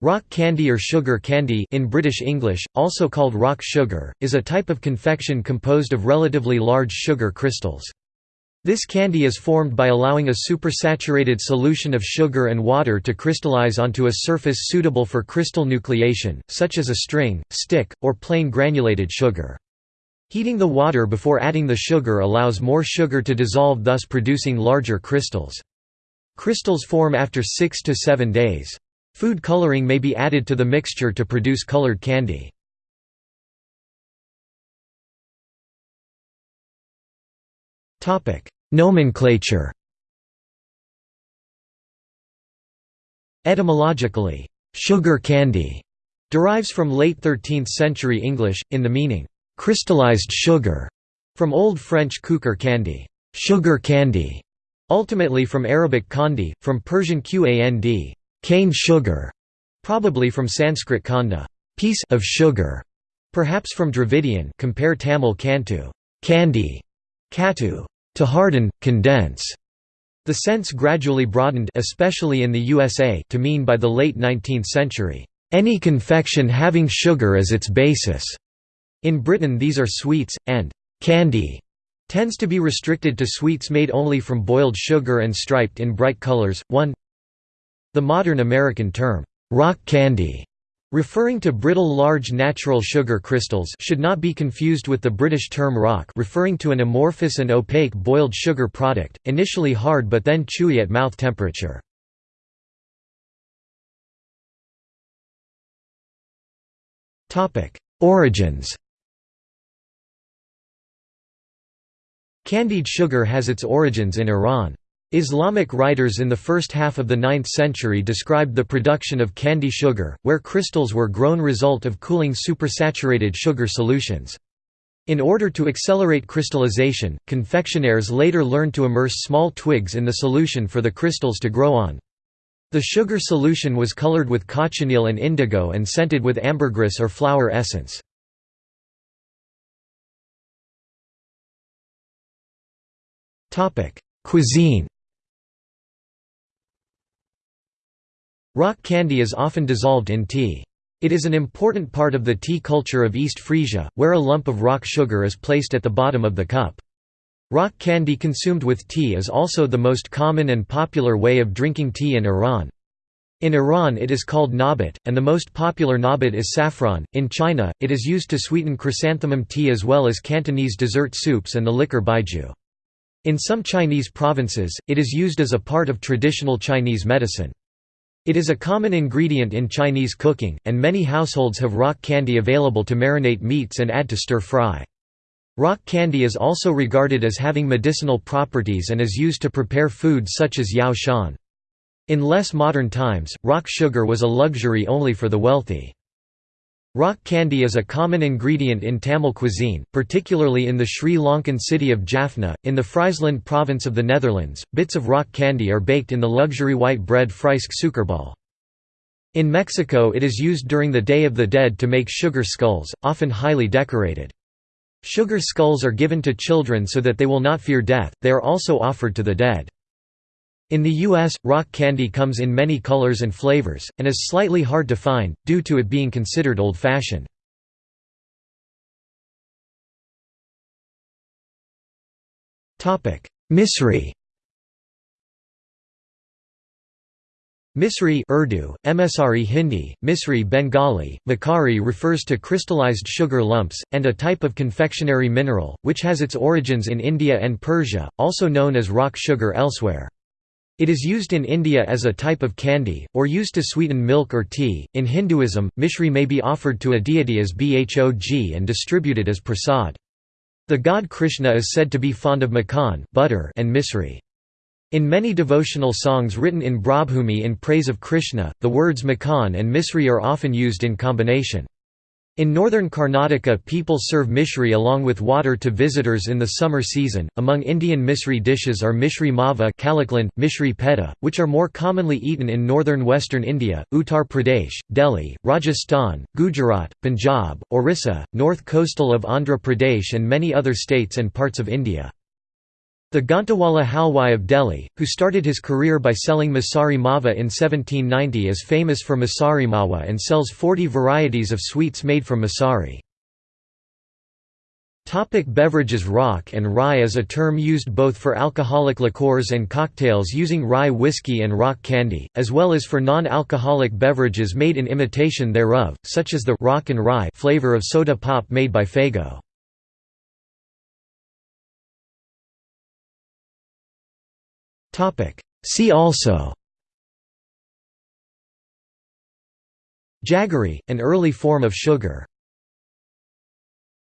Rock candy or sugar candy in British English, also called rock sugar, is a type of confection composed of relatively large sugar crystals. This candy is formed by allowing a supersaturated solution of sugar and water to crystallize onto a surface suitable for crystal nucleation, such as a string, stick, or plain granulated sugar. Heating the water before adding the sugar allows more sugar to dissolve thus producing larger crystals. Crystals form after 6 to 7 days. Food coloring may be added to the mixture to produce colored candy. Nomenclature Etymologically, sugar candy derives from late 13th century English, in the meaning, crystallized sugar, from Old French kukar candy, sugar candy, ultimately from Arabic kandi, from Persian qand, cane sugar, probably from Sanskrit kanda, piece of sugar, perhaps from Dravidian compare Tamil kantu, candy, katu, to harden, condense. The sense gradually broadened especially in the USA to mean by the late 19th century, any confection having sugar as its basis. In Britain these are sweets, and candy tends to be restricted to sweets made only from boiled sugar and striped in bright colors. 1 the modern American term, rock candy, referring to brittle large natural sugar crystals should not be confused with the British term rock referring to an amorphous and opaque boiled sugar product, initially hard but then chewy at mouth temperature. Origins Candied sugar has its origins in Iran. Islamic writers in the first half of the 9th century described the production of candy sugar, where crystals were grown result of cooling supersaturated sugar solutions. In order to accelerate crystallization, confectioners later learned to immerse small twigs in the solution for the crystals to grow on. The sugar solution was colored with cochineal and indigo and scented with ambergris or flower essence. Cuisine Rock candy is often dissolved in tea. It is an important part of the tea culture of East Frisia, where a lump of rock sugar is placed at the bottom of the cup. Rock candy consumed with tea is also the most common and popular way of drinking tea in Iran. In Iran it is called nabat, and the most popular nabat is saffron. In China, it is used to sweeten chrysanthemum tea as well as Cantonese dessert soups and the liquor baijiu. In some Chinese provinces, it is used as a part of traditional Chinese medicine. It is a common ingredient in Chinese cooking, and many households have rock candy available to marinate meats and add to stir-fry. Rock candy is also regarded as having medicinal properties and is used to prepare foods such as yao shan. In less modern times, rock sugar was a luxury only for the wealthy. Rock candy is a common ingredient in Tamil cuisine, particularly in the Sri Lankan city of Jaffna. In the Friesland province of the Netherlands, bits of rock candy are baked in the luxury white bread Friesk suikerbal. In Mexico it is used during the Day of the Dead to make sugar skulls, often highly decorated. Sugar skulls are given to children so that they will not fear death, they are also offered to the dead. In the U.S., rock candy comes in many colors and flavors, and is slightly hard to find, due to it being considered old-fashioned. Misri Misri Urdu, Msri Hindi, Misri Bengali, Makari refers to crystallized sugar lumps, and a type of confectionery mineral, which has its origins in India and Persia, also known as rock sugar elsewhere. It is used in India as a type of candy, or used to sweeten milk or tea. In Hinduism, mishri may be offered to a deity as bhog and distributed as prasad. The god Krishna is said to be fond of makan butter and misri. In many devotional songs written in Brajbhumi in praise of Krishna, the words makan and misri are often used in combination. In northern Karnataka, people serve mishri along with water to visitors in the summer season. Among Indian misri dishes are mishri mava, kalakand, mishri peta, which are more commonly eaten in northern western India, Uttar Pradesh, Delhi, Rajasthan, Gujarat, Punjab, Orissa, north coastal of Andhra Pradesh, and many other states and parts of India. The Ghantewala Halwai of Delhi, who started his career by selling Masari Mawa in 1790 is famous for Masari Mawa and sells 40 varieties of sweets made from Masari. Topic beverages Rock and rye is a term used both for alcoholic liqueurs and cocktails using rye whiskey and rock candy, as well as for non-alcoholic beverages made in imitation thereof, such as the rock and rye flavor of soda pop made by Faygo. See also Jaggery, an early form of sugar